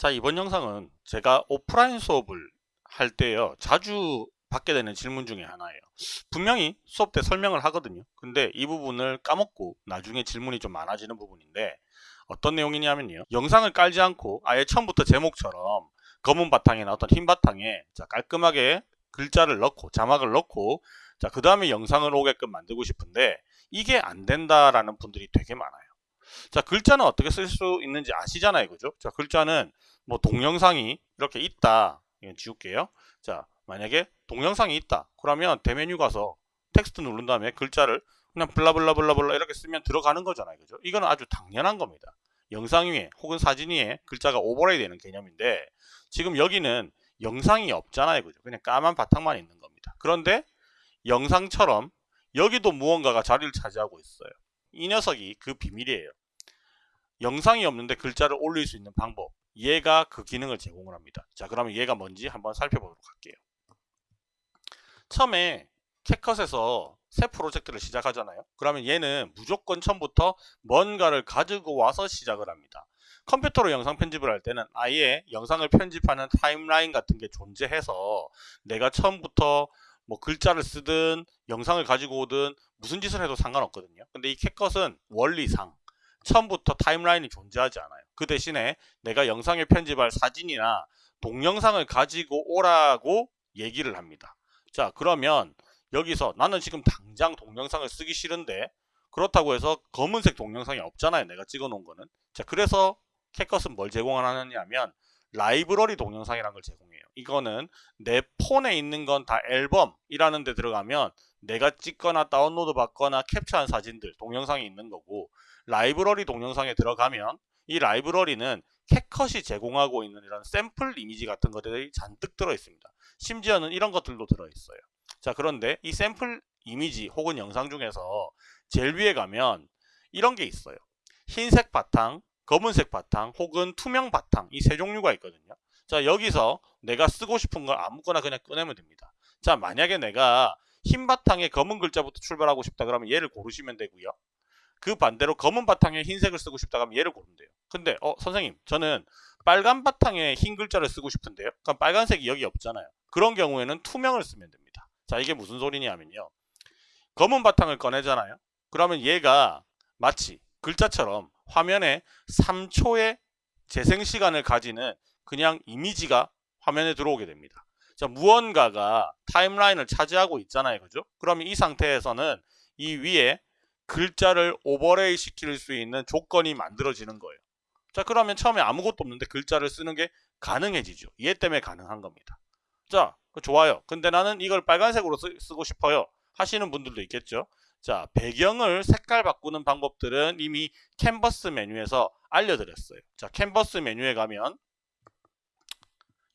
자 이번 영상은 제가 오프라인 수업을 할 때요. 자주 받게 되는 질문 중에 하나예요. 분명히 수업 때 설명을 하거든요. 근데 이 부분을 까먹고 나중에 질문이 좀 많아지는 부분인데 어떤 내용이냐면요. 영상을 깔지 않고 아예 처음부터 제목처럼 검은 바탕이나 어떤 흰 바탕에 자 깔끔하게 글자를 넣고 자막을 넣고 자 그 다음에 영상을 오게끔 만들고 싶은데 이게 안 된다라는 분들이 되게 많아요. 자 글자는 어떻게 쓸 수 있는지 아시잖아요. 그죠? 자 글자는 뭐 동영상이 이렇게 있다. 이건 지울게요. 자 만약에 동영상이 있다. 그러면 대메뉴 가서 텍스트 누른 다음에 글자를 그냥 블라블라블라블라 이렇게 쓰면 들어가는 거잖아요. 그죠? 이거는 아주 당연한 겁니다. 영상 위에 혹은 사진 위에 글자가 오버레이 되는 개념인데 지금 여기는 영상이 없잖아요. 그죠? 그냥 까만 바탕만 있는 겁니다. 그런데 영상처럼 여기도 무언가가 자리를 차지하고 있어요. 이 녀석이 그 비밀이에요. 영상이 없는데 글자를 올릴 수 있는 방법 얘가 그 기능을 제공을 합니다. 자 그러면 얘가 뭔지 한번 살펴보도록 할게요. 처음에 캣컷에서 새 프로젝트를 시작하잖아요. 그러면 얘는 무조건 처음부터 뭔가를 가지고 와서 시작을 합니다. 컴퓨터로 영상 편집을 할 때는 아예 영상을 편집하는 타임라인 같은 게 존재해서 내가 처음부터 뭐 글자를 쓰든 영상을 가지고 오든 무슨 짓을 해도 상관없거든요. 근데 이 캣컷은 원리상 처음부터 타임라인이 존재하지 않아요. 그 대신에 내가 영상에 편집할 사진이나 동영상을 가지고 오라고 얘기를 합니다. 자 그러면 여기서 나는 지금 당장 동영상을 쓰기 싫은데 그렇다고 해서 검은색 동영상이 없잖아요. 내가 찍어 놓은 거는. 자 그래서 캣컷은 뭘 제공하느냐 하면 라이브러리 동영상이라는 걸 제공해요. 이거는 내 폰에 있는 건 다 앨범이라는 데 들어가면 내가 찍거나 다운로드 받거나 캡처한 사진들, 동영상이 있는 거고 라이브러리 동영상에 들어가면 이 라이브러리는 캣컷이 제공하고 있는 이런 샘플 이미지 같은 것들이 잔뜩 들어 있습니다. 심지어는 이런 것들도 들어 있어요. 자 그런데 이 샘플 이미지 혹은 영상 중에서 제일 위에 가면 이런 게 있어요. 흰색 바탕, 검은색 바탕 혹은 투명 바탕 이 세 종류가 있거든요. 자 여기서 내가 쓰고 싶은 걸 아무거나 그냥 꺼내면 됩니다. 자 만약에 내가 흰 바탕에 검은 글자부터 출발하고 싶다 그러면 얘를 고르시면 되고요. 그 반대로 검은 바탕에 흰색을 쓰고 싶다 하면 얘를 고르면 돼요. 근데 어 선생님 저는 빨간 바탕에 흰 글자를 쓰고 싶은데요. 그럼 빨간색이 여기 없잖아요. 그런 경우에는 투명을 쓰면 됩니다. 자 이게 무슨 소리냐면요. 검은 바탕을 꺼내잖아요. 그러면 얘가 마치 글자처럼 화면에 3초의 재생 시간을 가지는 그냥 이미지가 화면에 들어오게 됩니다. 자, 무언가가 타임라인을 차지하고 있잖아요. 그죠? 그러면 이 상태에서는 이 위에 글자를 오버레이 시킬 수 있는 조건이 만들어지는 거예요. 자, 그러면 처음에 아무것도 없는데 글자를 쓰는 게 가능해지죠. 얘 때문에 가능한 겁니다. 자, 좋아요. 근데 나는 이걸 빨간색으로 쓰, 고 싶어요. 하시는 분들도 있겠죠. 자, 배경을 색깔 바꾸는 방법들은 이미 캔버스 메뉴에서 알려드렸어요. 자, 캔버스 메뉴에 가면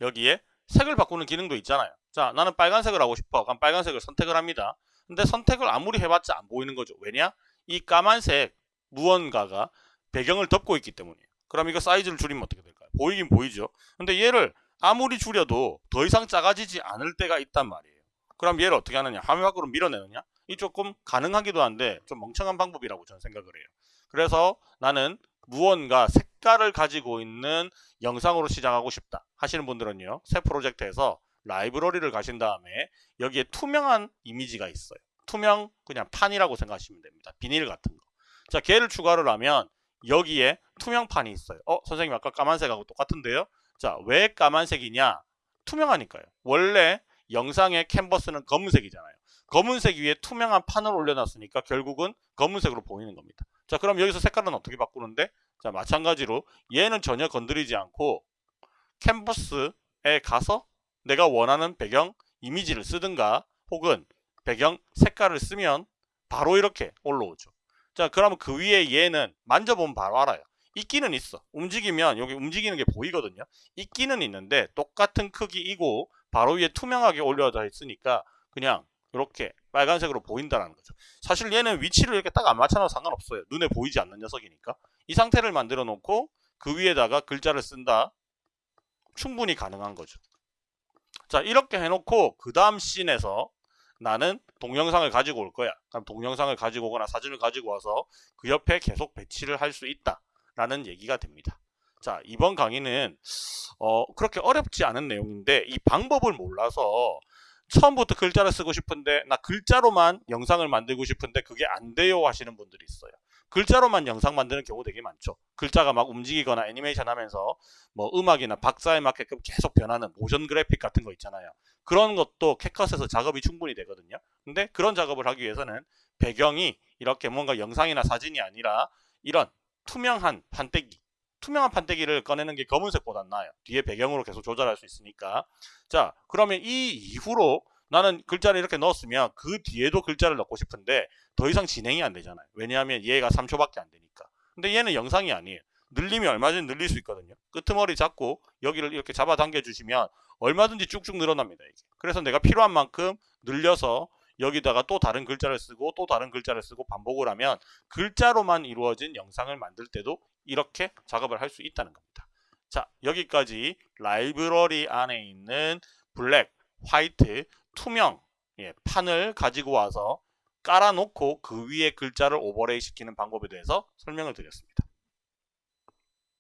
여기에 색을 바꾸는 기능도 있잖아요. 자 나는 빨간색을 하고 싶어. 그럼 빨간색을 선택을 합니다. 근데 선택을 아무리 해봤자 안 보이는 거죠. 왜냐? 이 까만색 무언가가 배경을 덮고 있기 때문이에요. 그럼 이거 사이즈를 줄이면 어떻게 될까요? 보이긴 보이죠. 근데 얘를 아무리 줄여도 더 이상 작아지지 않을 때가 있단 말이에요. 그럼 얘를 어떻게 하느냐? 화면 밖으로 밀어내느냐? 이 조금 가능하기도 한데 좀 멍청한 방법이라고 저는 생각을 해요. 그래서 나는 무언가 색깔을 가지고 있는 영상으로 시작하고 싶다 하시는 분들은요 새 프로젝트에서 라이브러리를 가신 다음에 여기에 투명한 이미지가 있어요 투명 그냥 판이라고 생각하시면 됩니다. 비닐 같은 거 자 걔를 추가를 하면 여기에 투명판이 있어요. 어 선생님 아까 까만색하고 똑같은데요? 자 왜 까만색이냐? 투명하니까요. 원래 영상의 캔버스는 검은색이잖아요. 검은색 위에 투명한 판을 올려놨으니까 결국은 검은색으로 보이는 겁니다. 자 그럼 여기서 색깔은 어떻게 바꾸는데? 자 마찬가지로 얘는 전혀 건드리지 않고 캔버스에 가서 내가 원하는 배경 이미지를 쓰든가 혹은 배경 색깔을 쓰면 바로 이렇게 올라오죠 자 그러면 그 위에 얘는 만져보면 바로 알아요 있기는 있어 움직이면 여기 움직이는 게 보이거든요 있기는 있는데 똑같은 크기이고 바로 위에 투명하게 올려져 있으니까 그냥 이렇게 빨간색으로 보인다는 거죠. 사실 얘는 위치를 이렇게 딱 안 맞춰놔도 상관없어요. 눈에 보이지 않는 녀석이니까. 이 상태를 만들어 놓고 그 위에다가 글자를 쓴다. 충분히 가능한 거죠. 자 이렇게 해놓고 그 다음 scene에서 나는 동영상을 가지고 올 거야. 그럼 동영상을 가지고 오거나 사진을 가지고 와서 그 옆에 계속 배치를 할 수 있다. 라는 얘기가 됩니다. 자, 이번 강의는 어, 그렇게 어렵지 않은 내용인데 이 방법을 몰라서 처음부터 글자를 쓰고 싶은데 나 글자로만 영상을 만들고 싶은데 그게 안 돼요 하시는 분들이 있어요. 글자로만 영상 만드는 경우 되게 많죠. 글자가 막 움직이거나 애니메이션 하면서 뭐 음악이나 박자에 맞게끔 계속 변하는 모션 그래픽 같은 거 있잖아요. 그런 것도 캡컷에서 작업이 충분히 되거든요. 근데 그런 작업을 하기 위해서는 배경이 이렇게 뭔가 영상이나 사진이 아니라 이런 투명한 판때기 투명한 판때기를 꺼내는 게 검은색보단 나아요. 뒤에 배경으로 계속 조절할 수 있으니까. 자, 그러면 이 이후로 나는 글자를 이렇게 넣었으면 그 뒤에도 글자를 넣고 싶은데 더 이상 진행이 안 되잖아요. 왜냐하면 얘가 3초밖에 안 되니까. 근데 얘는 영상이 아니에요. 늘리면 얼마든지 늘릴 수 있거든요. 끄트머리 잡고 여기를 이렇게 잡아당겨 주시면 얼마든지 쭉쭉 늘어납니다. 이게. 그래서 내가 필요한 만큼 늘려서 여기다가 또 다른 글자를 쓰고 또 다른 글자를 쓰고 반복을 하면 글자로만 이루어진 영상을 만들 때도 이렇게 작업을 할 수 있다는 겁니다. 자 여기까지 라이브러리 안에 있는 black, white, 투명 예, 판을 가지고 와서 깔아놓고 그 위에 글자를 overlay 시키는 방법에 대해서 설명을 드렸습니다.